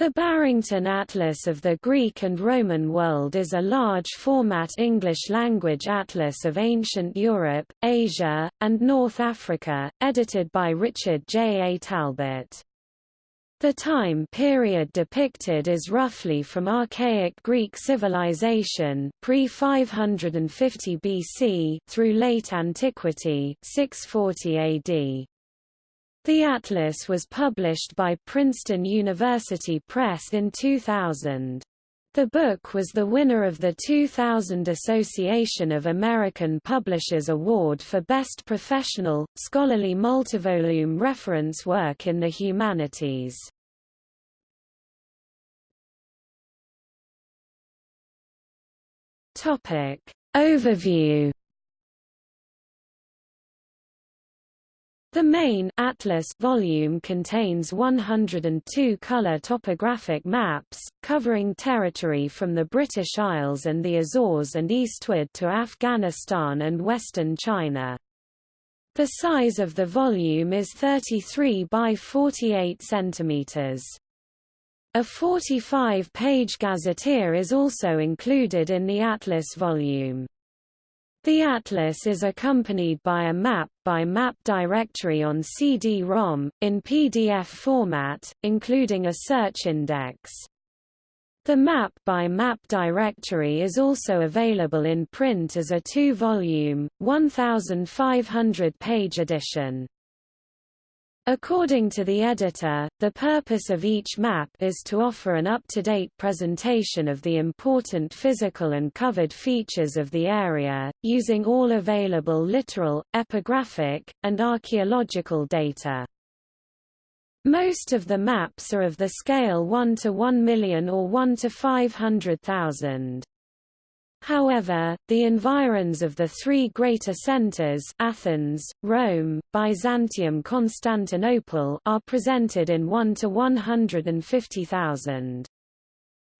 The Barrington Atlas of the Greek and Roman World is a large-format English-language atlas of ancient Europe, Asia, and North Africa, edited by Richard J. A. Talbert. The time period depicted is roughly from Archaic Greek civilization pre-550 BC through late antiquity 640 AD. The atlas was published by Princeton University Press in 2000. The book was the winner of the 2000 Association of American Publishers Award for Best Professional, Scholarly Multivolume Reference Work in the Humanities. Overview The main Atlas volume contains 102 color topographic maps, covering territory from the British Isles and the Azores and eastward to Afghanistan and western China. The size of the volume is 33 by 48 centimeters. A 45-page gazetteer is also included in the Atlas volume. The atlas is accompanied by a map by map directory on CD-ROM, in PDF format, including a search index. The map by map directory is also available in print as a two-volume, 1,500-page edition. According to the editor, the purpose of each map is to offer an up-to-date presentation of the important physical and covered features of the area, using all available literal, epigraphic, and archaeological data. Most of the maps are of the scale 1 to 1 million or 1 to 500,000. However, the environs of the three greater centers Athens, Rome, Byzantium Constantinople are presented in 1 to 150,000.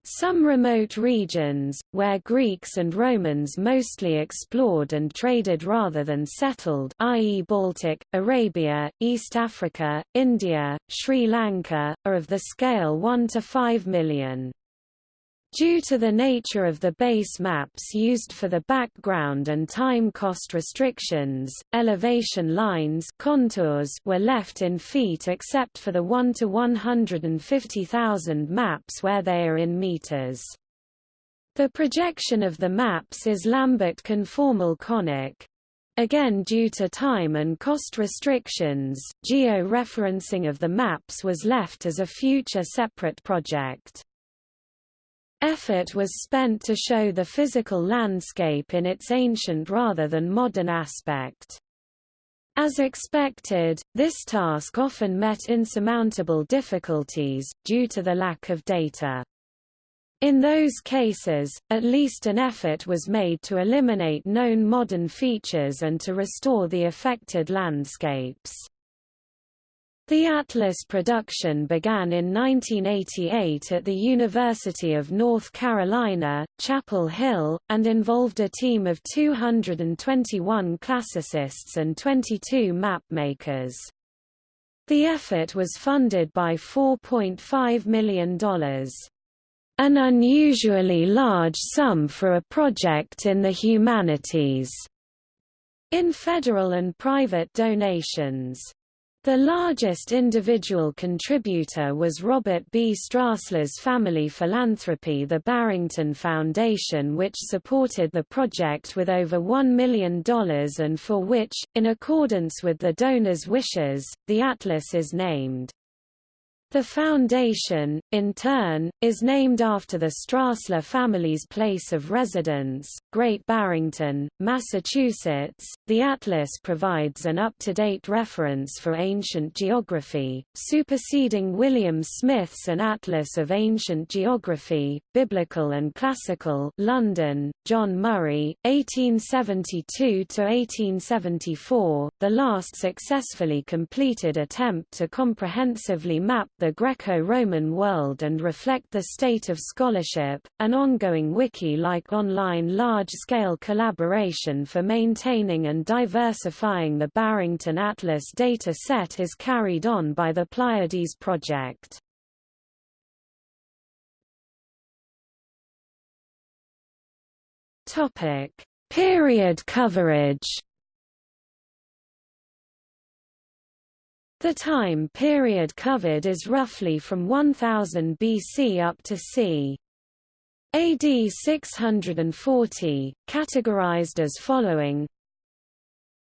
Some remote regions, where Greeks and Romans mostly explored and traded rather than settled i.e. Baltic, Arabia, East Africa, India, Sri Lanka, are of the scale 1 to 5 million. Due to the nature of the base maps used for the background and time cost restrictions, elevation lines contours were left in feet except for the 1 to 150,000 maps where they are in meters. The projection of the maps is Lambert conformal conic. Again due to time and cost restrictions, geo-referencing of the maps was left as a future separate project. Effort was spent to show the physical landscape in its ancient rather than modern aspect. As expected, this task often met insurmountable difficulties, due to the lack of data. In those cases, at least an effort was made to eliminate known modern features and to restore the affected landscapes. The Atlas production began in 1988 at the University of North Carolina, Chapel Hill, and involved a team of 221 classicists and 22 map makers. The effort was funded by $4.5 million. An unusually large sum for a project in the humanities. In federal and private donations. The largest individual contributor was Robert B. Strassler's family philanthropy the Barrington Foundation which supported the project with over $1 million and for which, in accordance with the donor's wishes, the atlas is named. The foundation, in turn, is named after the Strassler family's place of residence, Great Barrington, Massachusetts. The atlas provides an up-to-date reference for ancient geography, superseding William Smith's An Atlas of Ancient Geography, Biblical and Classical, London, John Murray, 1872 to 1874, the last successfully completed attempt to comprehensively map the Greco-Roman world and reflect the state of scholarship, an ongoing wiki-like online large-scale collaboration for maintaining and diversifying the Barrington Atlas data set is carried on by the Pleiades project. Topic: Period coverage The time period covered is roughly from 1000 BC up to c. AD 640, categorized as following.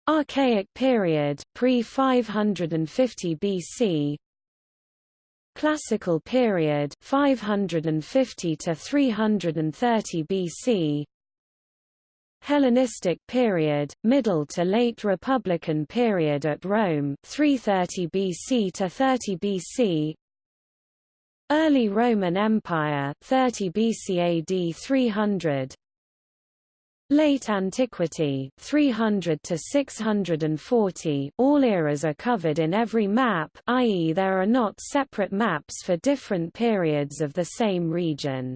Archaic period pre-550 BC Classical period 550 to 330 BC Hellenistic period, Middle to Late Republican period at Rome 330 BC to 30 BC Early Roman Empire 30 BC AD 300 Late Antiquity 300 to 640 all eras are covered in every map i.e. there are not separate maps for different periods of the same region.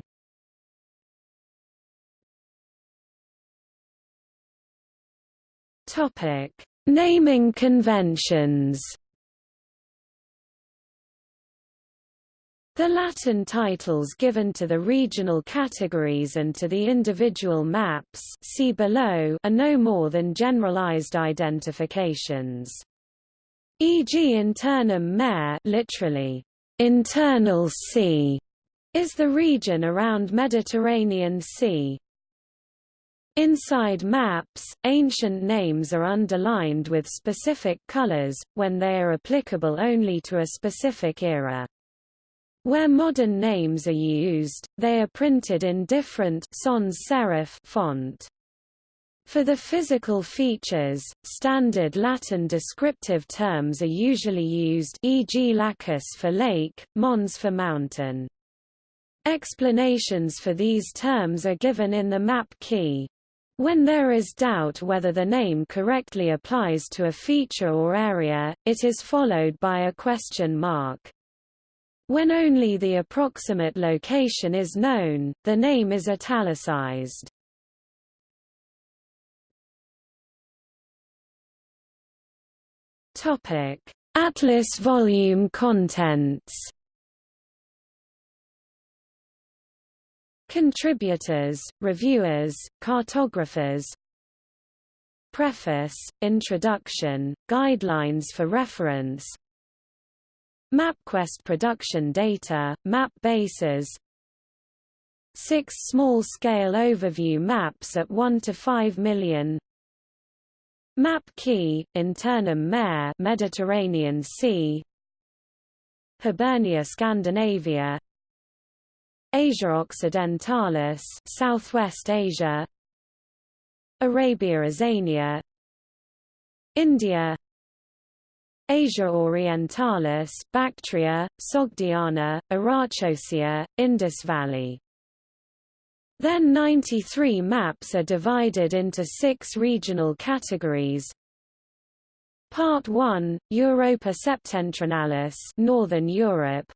Topic: Naming conventions. The Latin titles given to the regional categories and to the individual maps see below are no more than generalized identifications. E.g. internum mare literally, internal sea, is the region around Mediterranean Sea. Inside maps, ancient names are underlined with specific colors, when they are applicable only to a specific era. Where modern names are used, they are printed in different sans serif font. For the physical features, standard Latin descriptive terms are usually used e.g. lacus for lake, mons for mountain. Explanations for these terms are given in the map key. When there is doubt whether the name correctly applies to a feature or area, it is followed by a question mark. When only the approximate location is known, the name is italicized. Atlas volume contents. Contributors, reviewers, cartographers. Preface, Introduction, Guidelines for reference. MapQuest production data, map bases. Six small-scale overview maps at 1 to 5 million. Map key, Internum Mare Mediterranean Sea. Hibernia Scandinavia Asia Occidentalis Southwest Asia Arabia Azania India Asia Orientalis, Bactria, Sogdiana, Arachosia, Indus Valley. Then 93 maps are divided into six regional categories. Part 1, Europa Septentrionalis Northern Europe.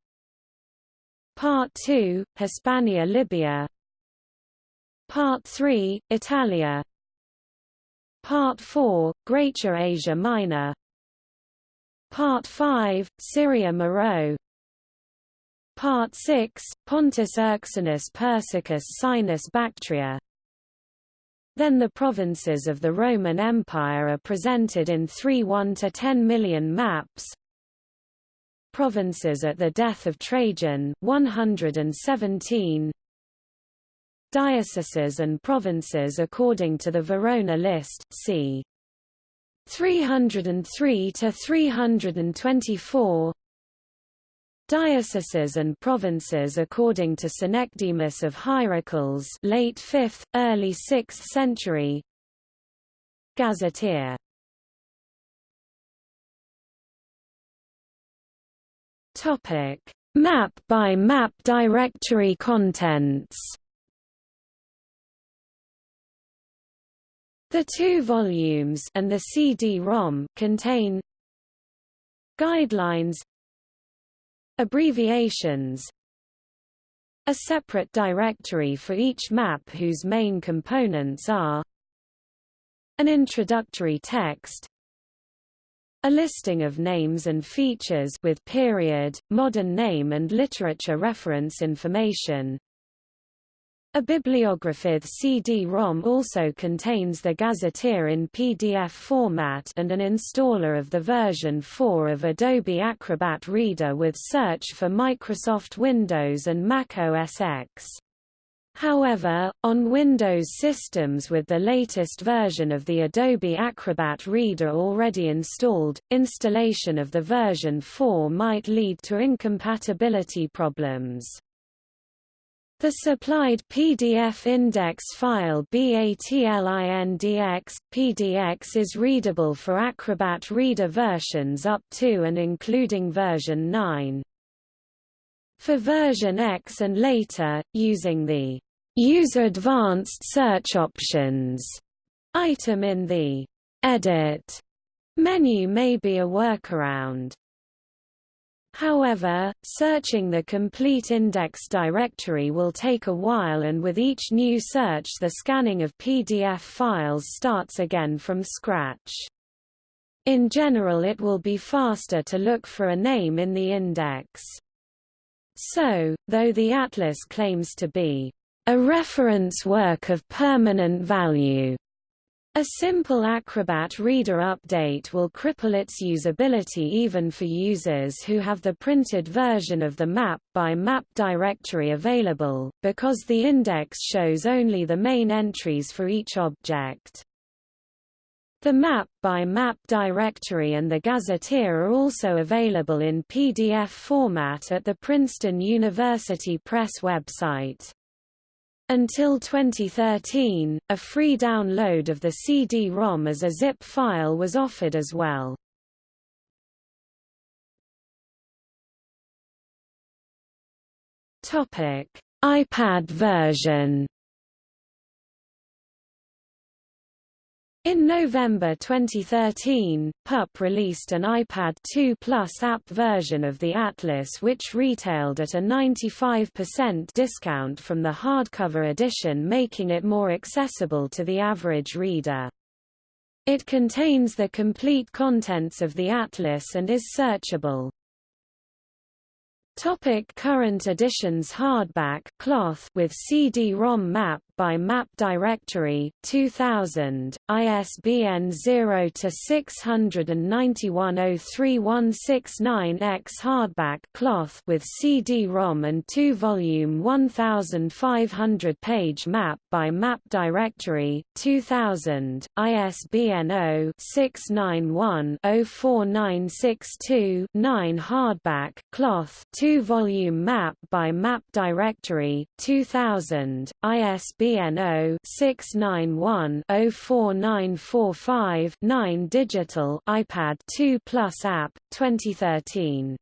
Part 2, Hispania Libya. Part 3, Italia. Part 4, Greater Asia Minor. Part 5, Syria Meroe Part 6, Pontus Euxinus Persicus Sinus Bactria Then the provinces of the Roman Empire are presented in three 1 to 10 million maps Provinces at the death of Trajan 117 Dioceses and provinces according to the Verona list c. 303 to 324 Dioceses and provinces according to Synecdemus of Hierocles late 5th, early 6th century. Gazetteer Topic. Map by map directory contents. The two volumes and the CD-ROM contain guidelines abbreviations a separate directory for each map whose main components are an introductory text a listing of names and features with period, modern name and literature reference information A bibliographic CD-ROM also contains the gazetteer in PDF format and an installer of the version 4 of Adobe Acrobat Reader with search for Microsoft Windows and Mac OS X. However, on Windows systems with the latest version of the Adobe Acrobat Reader already installed, installation of the version 4 might lead to incompatibility problems. The supplied PDF index file BATLINDX, PDX is readable for Acrobat Reader versions up to and including version 9. For version X and later, using the Use Advanced Search Options item in the Edit menu may be a workaround. However, searching the complete index directory will take a while and with each new search the scanning of PDF files starts again from scratch. In general it will be faster to look for a name in the index. So, though the atlas claims to be a reference work of permanent value, a simple Acrobat Reader update will cripple its usability even for users who have the printed version of the map by map directory available, because the index shows only the main entries for each object. The map by map directory and the gazetteer are also available in PDF format at the Princeton University Press website. Until 2013, a free download of the CD-ROM as a zip file was offered as well. IPad version In November 2013, PUP released an iPad 2 Plus app version of the Atlas which retailed at a 95% discount from the hardcover edition making it more accessible to the average reader. It contains the complete contents of the Atlas and is searchable. Topic current editions Hardback cloth with CD-ROM map by Map Directory 2000 ISBN 0 to 691031169X hardback cloth with CD-ROM and 2 volume 1500 page map by Map Directory 2000 ISBN 0 691 04962 9 hardback cloth 2 volume map by Map Directory 2000 ISBN ISBN 0-691-04945-9 Digital iPad 2 Plus app, 2013